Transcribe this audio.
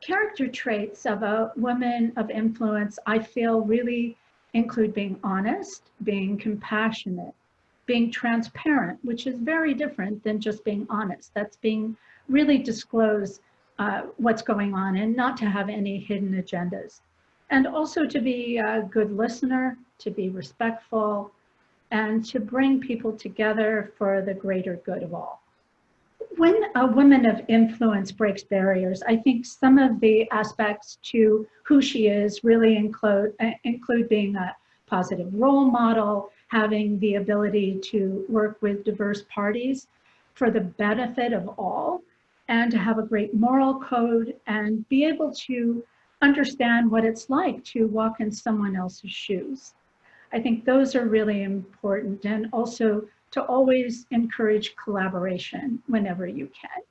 character traits of a woman of influence, I feel really include being honest, being compassionate, being transparent, which is very different than just being honest. That's being really disclose uh, what's going on and not to have any hidden agendas. And also to be a good listener, to be respectful, and to bring people together for the greater good of all. When a woman of influence breaks barriers, I think some of the aspects to who she is really include, uh, include being a positive role model, having the ability to work with diverse parties for the benefit of all, and to have a great moral code and be able to understand what it's like to walk in someone else's shoes. I think those are really important and also to always encourage collaboration whenever you can.